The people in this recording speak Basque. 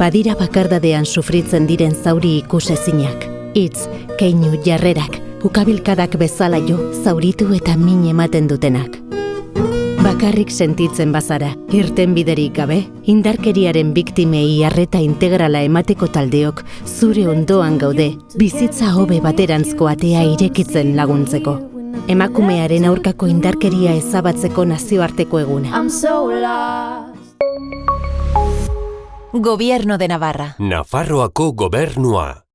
badira bakardadean sufritzen diren zauri ikusezinak. Itz, keinu jarrerak, ukabilkadak bezala jo, zauritu eta min ematen dutenak. Bakarrik sentitzen bazara, irten biderik gabe, indarkeriaren biktimei arreta integrala emateko taldeok zure ondoan gaude, bizitza hobe baterantzko atea irekitzen laguntzeko. Emakumearen aurkako indarkeria ezabatzeko nazioarteko eguna. Gobierno de Navarra. Nafarroako gobernua.